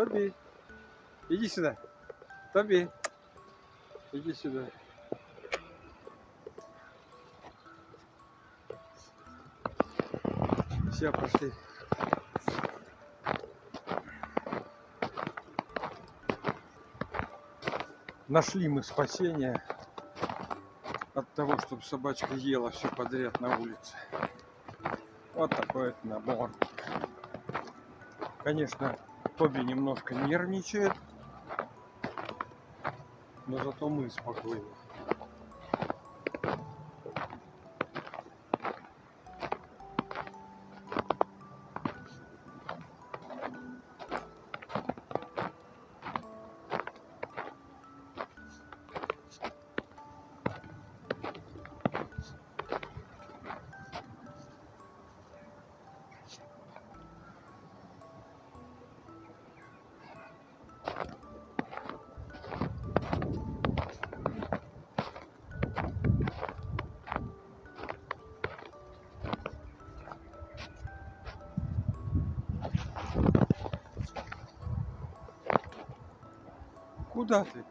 Тоби, иди сюда. Тоби, иди сюда. Все, пошли. Нашли мы спасение от того, чтобы собачка ела все подряд на улице. Вот такой вот набор. Конечно, Тоби немножко нервничает, но зато мы спокойны. Куда ты?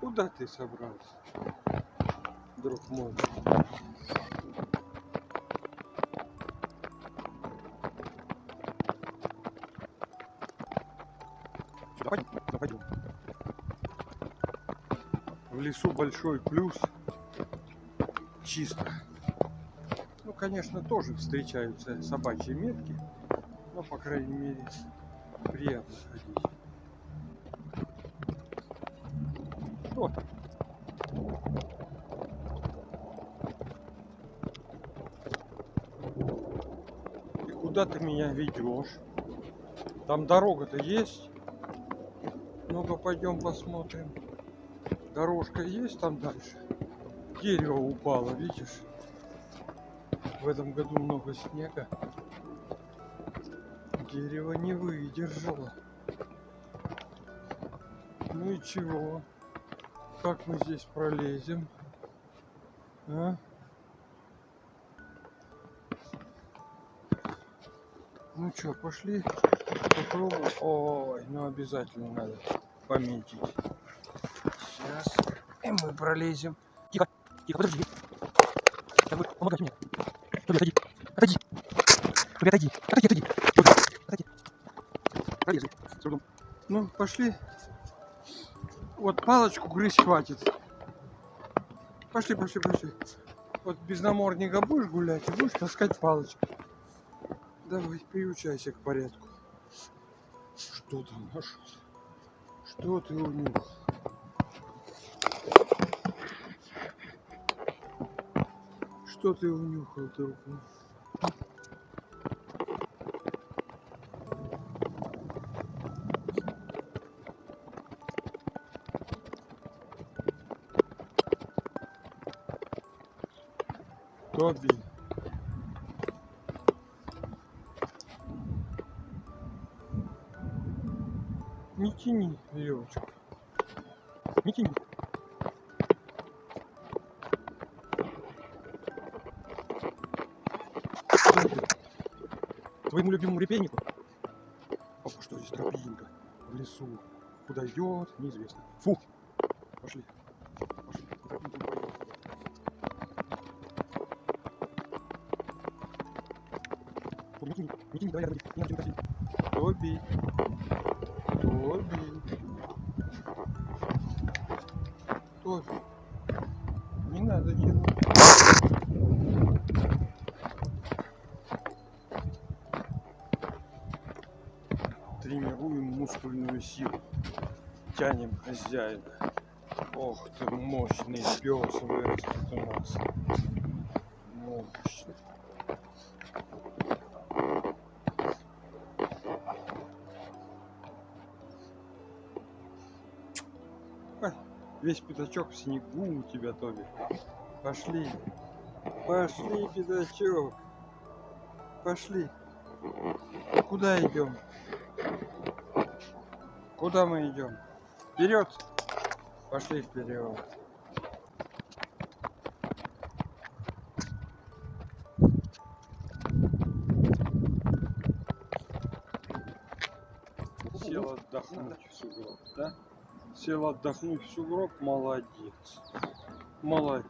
Куда ты собрался, друг мой? Пойдем, пойдем. В лесу большой плюс. Чисто. Ну, конечно, тоже встречаются собачьи метки, но, по крайней мере, приятно ходить. Что там? И куда ты меня ведешь? Там дорога-то есть? Ну-ка пойдем посмотрим. Дорожка есть там дальше? Дерево упало, видишь? В этом году много снега. Дерево не выдержало. Ну и чего? Как мы здесь пролезем? А? Ну что, пошли попробуем. Ой, ну обязательно надо пометить. Сейчас. И мы пролезем. Тихо, тихо, подожди. Вот, помогай мне. Тоби, отойди. Отойди. Тоби, отойди. Отойди, отойди. Тоби, отойди. Пролезли. С трудом. Ну, пошли. Вот палочку грызть хватит. Пошли, пошли, пошли. Вот без намордника будешь гулять будешь таскать палочку. Давай, приучайся к порядку. Что там нашел? Что ты унюхал? Что ты унюхал, друг мой? Тоби. Тяни веревочку. Не тяни. Твоему любимому репейнику? Опа, что здесь тропинка в лесу? Куда идет, неизвестно. Фу. Пошли. Пошли. не тяни. Не тяни, давай тянуть. Тоби. Тоби. Тоби. Не надо тянуть. Тренируем мускульную силу. Тянем хозяина. Ох ты, мощный пес у нас. Мощный. Весь пятачок в снегу у тебя, Тоби. Пошли. Пошли, пятачок. Пошли. Куда идем? Куда мы идем? Вперед! Пошли вперед. отдохнуть в сугроб, да? Сел отдохнуть в сугроб, молодец. Молодец.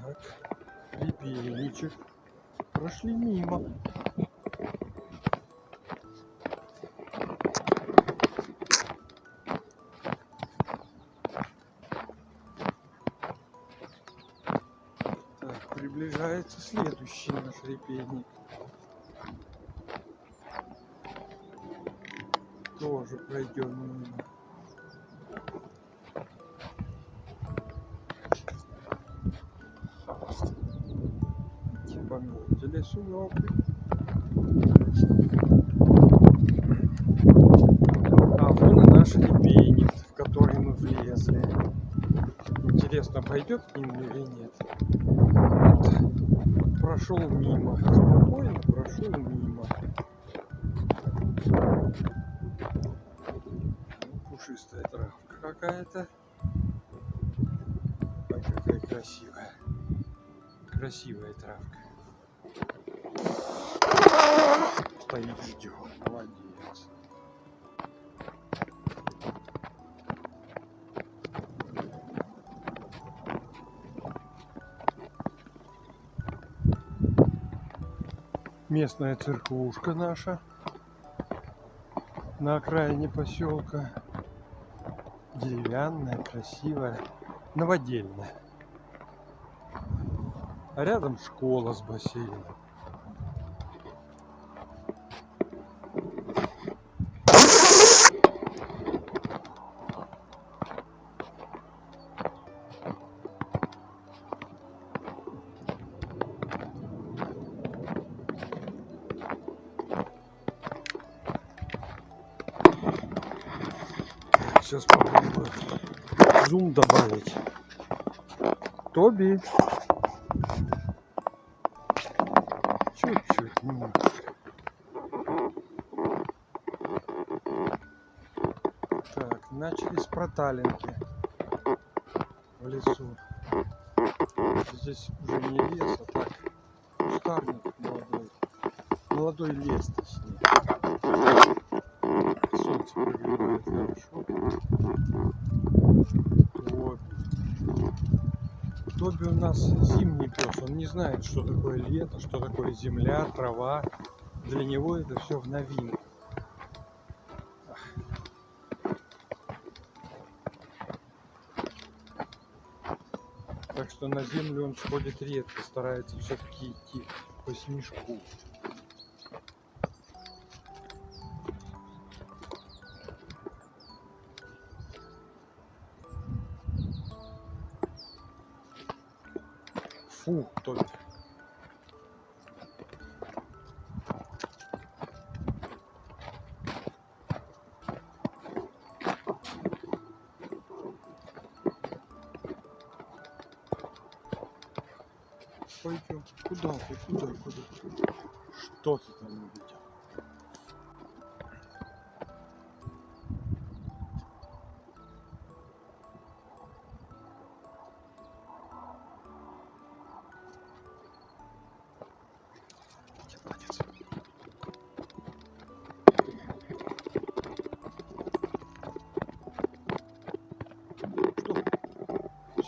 Так. Прошли мимо. Приближается следующий наш репейник. Тоже пройдем мимо. Типа метили сугробы. А вон и наш репейник, в который мы влезли. Интересно, пойдет к нему или нет? Прошел мимо. Спокойно прошел мимо. Пушистая травка какая-то. Ой, какая красивая. Красивая травка. Стоит, ждет. Молодец. Местная церквушка наша на окраине поселка. Деревянная, красивая, новодельная. А рядом школа с бассейном. Сейчас попробую зум добавить. Тоби. Чуть-чуть. Так, начали с проталинки в лесу. Здесь уже не лес, а так кустарник молодой. Молодой лес, точнее. Тоби. Тоби у нас зимний пес. Он не знает, что такое лето, что такое земля, трава. Для него это все в новинку. Так что на землю он сходит редко, старается все-таки идти по снежку. Фу, Тоби. Пойдем. Куда ты? Куда? Куда? Что ты там увидел?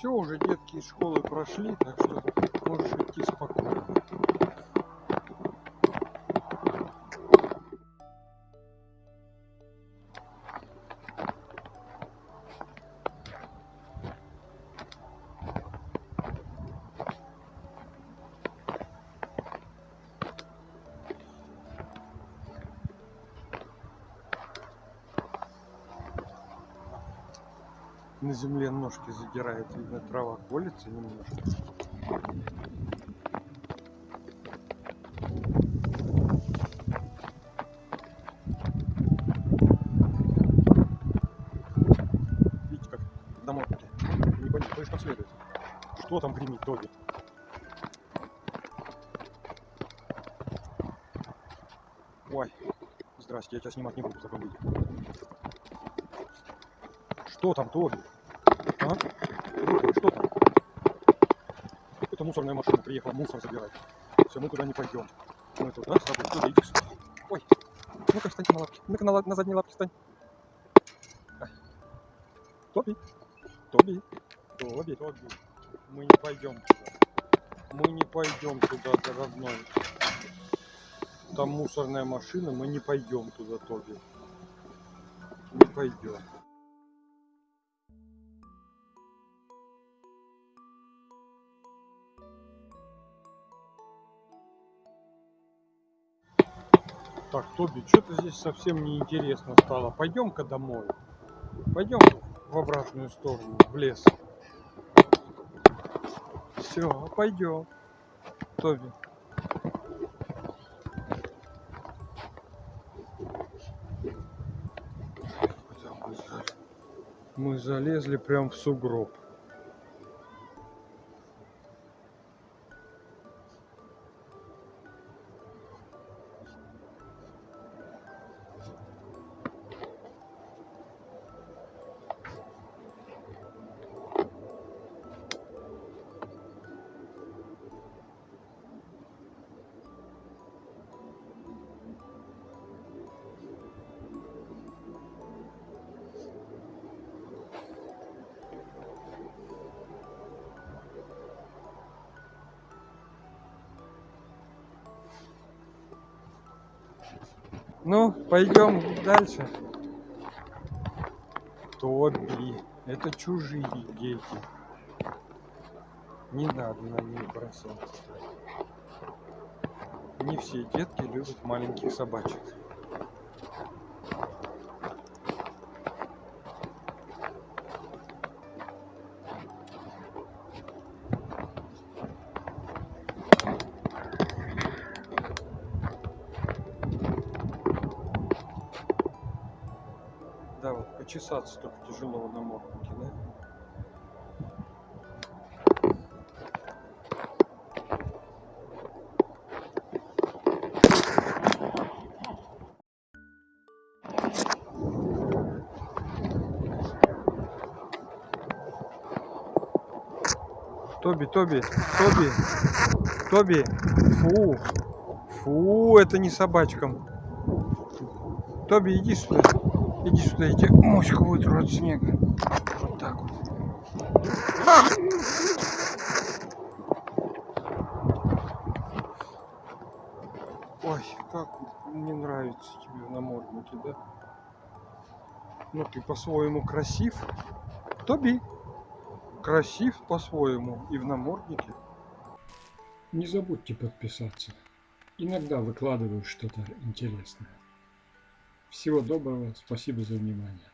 Все, уже детки из школы прошли, так что можешь идти спокойно. На земле ножки задирает, видно, трава колется немножко. Видите, как намотки. Не кто как следует. Что там гремит, Тоби? Ой, здрасте, я тебя снимать не буду в таком. Что там, Тоби? А? Что там? Какой-то мусорная машина приехала мусор забирать. Все, мы туда не пойдем. Мы тут, да, с тобой? Тоби, иди. Ой, ну-ка встаньте на лапки. Ну-ка на, на задние лапки встань. Ай. Тоби, Тоби, Тоби, Тоби. Мы не пойдем туда. Мы не пойдем туда, дорогой. Там мусорная машина, мы не пойдем туда, Тоби. Не пойдем. Так, Тоби, что-то здесь совсем неинтересно стало. Пойдем-ка домой. Пойдем в обратную сторону, в лес. Все, пойдем. Тоби. Мы залезли прям в сугроб. Ну, пойдем дальше. Тоби, это чужие дети. Не надо на них бросаться. Не все детки любят маленьких собачек. Да, вот почесаться только тяжело на морднике, да? Тоби, Тоби, Тоби, Тоби, фу, фу, это не собачкам. Тоби, иди сюда. Иди сюда, иди. Моську вытру от снега. Вот так вот. Ой, как мне нравится тебе в наморднике, да? Ну ты по-своему красив. Тоби. Красив по-своему и в наморднике. Не забудьте подписаться. Иногда выкладываю что-то интересное. Всего доброго, спасибо за внимание.